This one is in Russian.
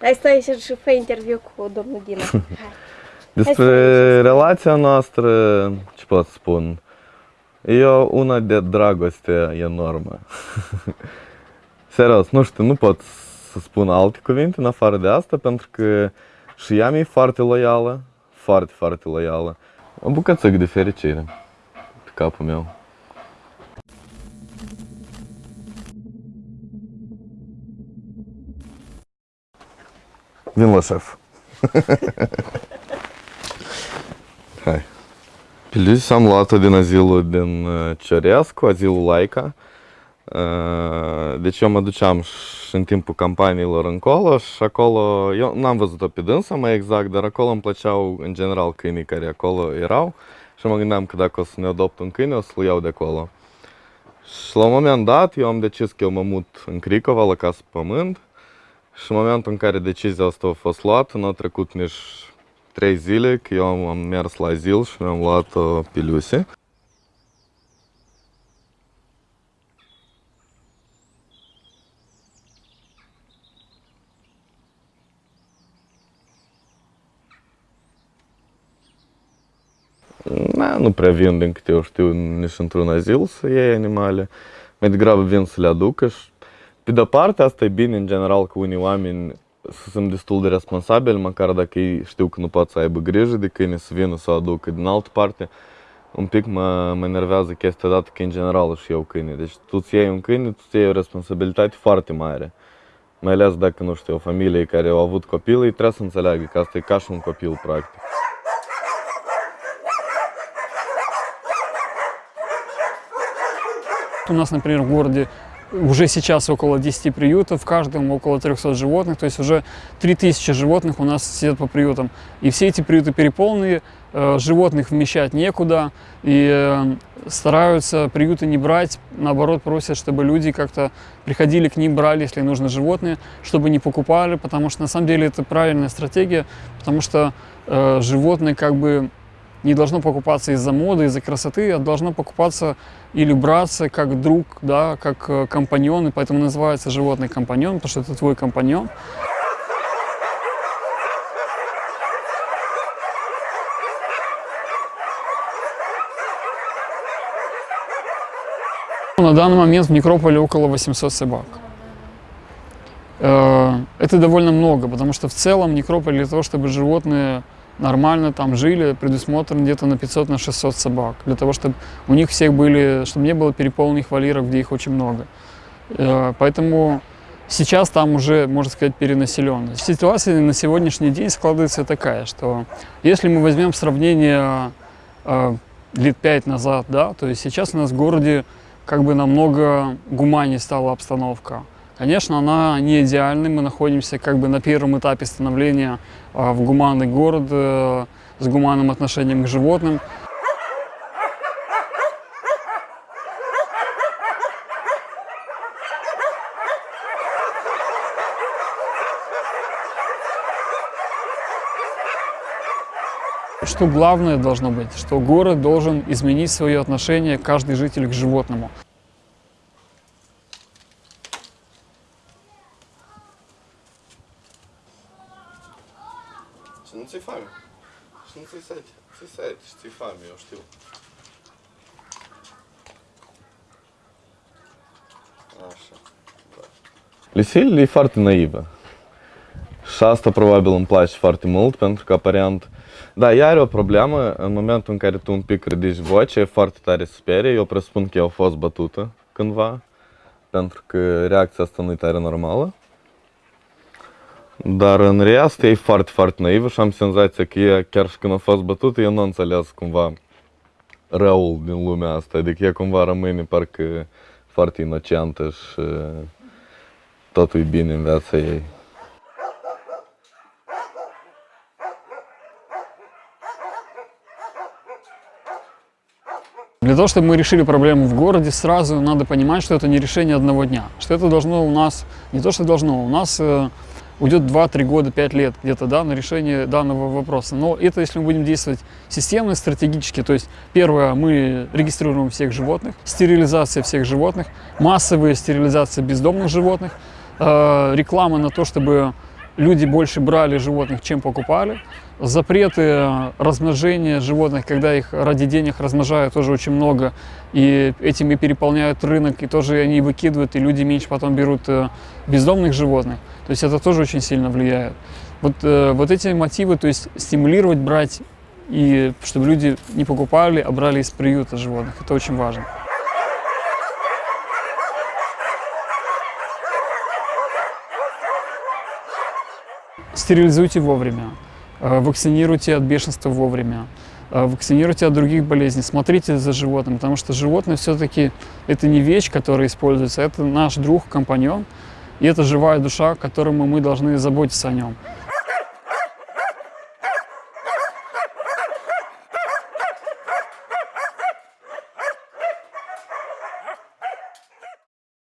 Hai stai să fă interviu cu domnul Dina. Hai. Despre relația noastră, ce pot spun? E o- una de dragoste enormă. Serios, nu știu, nu pot să spun alte cuvinte în afară de asta, pentru că și ea mi-e foarte loială, foarte, foarte loială. O bucățică de fericire pe capul meu. Vin la șef. Hai. Pilius am luat-o din azilul din uh, Ciorescu, azilul Laica. Uh, Deci eu mă duceam și în timpul campaniilor încolo și acolo, eu n-am văzut-o pe dânsa mai exact, dar acolo îmi plăceau în general câinii care acolo erau și mă gândeam că dacă o să ne adopt un câine, o să-l iau de acolo. Și la un moment dat, eu am decis că eu mă mut în Cricova, la casă pământ și în momentul în care decizia asta a fost luată, nu a trecut nici trei zile că eu am, mers la azil și mi-am luat uh, Piliusi. Na, nu prea vin, din câte eu știu, nici într-un azil să iei animale. Mai degrabă vin să le aducă și pe de-o parte, asta e bine în general că unii oameni să sunt destul de responsabili, măcar dacă ei știu că nu pot să aibă grijă de câine, să vină să o aducă. Din altă parte, un pic mă, mă enervează chestia dată că în general își iau câine. Deci tu ți iei un câine, tu ți iei o responsabilitate foarte mare. Mai ales dacă, nu știu, o familie care au avut copil, ei trebuie să înțeleagă că asta e ca și un copil, practic. У нас, например, в городе уже сейчас около 10 приютов, в каждом около 300 животных, то есть уже 3000 животных у нас сидят по приютам. И все эти приюты переполнены, э, животных вмещать некуда, и э, стараются приюты не брать, наоборот просят, чтобы люди как-то приходили к ним, брали, если нужно животные, чтобы не покупали, потому что на самом деле это правильная стратегия, потому что э, животные как бы не должно покупаться из-за моды, из-за красоты, а должно покупаться или браться как друг, да, как э, компаньон, и поэтому называется животный компаньон, потому что это твой компаньон. На данный момент в некрополе около 800 собак. Э, Это довольно много, потому что в целом некрополь для того, чтобы животные нормально там жили, предусмотрен где-то на 500 на 600 собак, для того, чтобы у них всех были, чтобы не было переполненных вольеров, где их очень много. Э, Поэтому сейчас там уже, можно сказать, перенаселенность. Ситуация на сегодняшний день складывается такая, что если мы возьмем сравнение э, лет пять назад, да, то есть сейчас у нас в городе как бы намного гуманнее стала обстановка. Конечно, она не идеальна, мы находимся как бы на первом этапе становления а, в гуманный город э, с гуманным отношением к животным. Что главное должно быть, что город должен изменить свое отношение, каждый житель к животному. Și nu ți-i foame. Și nu ți-i sete. Ți-i sete și ți-i foame, eu știu. Așa. Da. Lucille e foarte naivă. Și asta probabil îmi place foarte mult, pentru că aparent... Da, ea are o problemă în momentul în care tu un pic ridici vocea, e foarte tare sperie. Eu presupun că ea a fost bătută cândva, pentru că reacția asta nu e tare normală. Dar în rest e foarte, foarte naivă și am senzația că ea, chiar și când a fost bătută, ea nu a înțeles cumva răul din lumea asta. Adică ea cumva rămâne parcă foarte inocentă și totul e bine în viața ei. Для того, чтобы мы решили проблему в городе, сразу надо понимать, что это не решение одного дня. Что это должно у нас, не то что должно, у нас э, уйдет 2-3 года, 5 лет где-то да, на решение данного вопроса. Но это если мы будем действовать системно, стратегически. То есть первое, мы регистрируем всех животных, стерилизация всех животных, массовая стерилизация бездомных животных, э, реклама на то, чтобы люди больше брали животных, чем покупали. Запреты размножения животных, когда их ради денег размножают, тоже очень много. И этим и переполняют рынок, и тоже они выкидывают, и люди меньше потом берут э, бездомных животных. То есть это тоже очень сильно влияет. Вот, э, вот эти мотивы, то есть стимулировать брать, и чтобы люди не покупали, а брали из приюта животных, это очень важно. Стерилизуйте вовремя, э, вакцинируйте от бешенства вовремя, э, вакцинируйте от других болезней, смотрите за животным, потому что животное все-таки это не вещь, которая используется, это наш друг, компаньон, и это живая душа, которому мы должны заботиться о нем.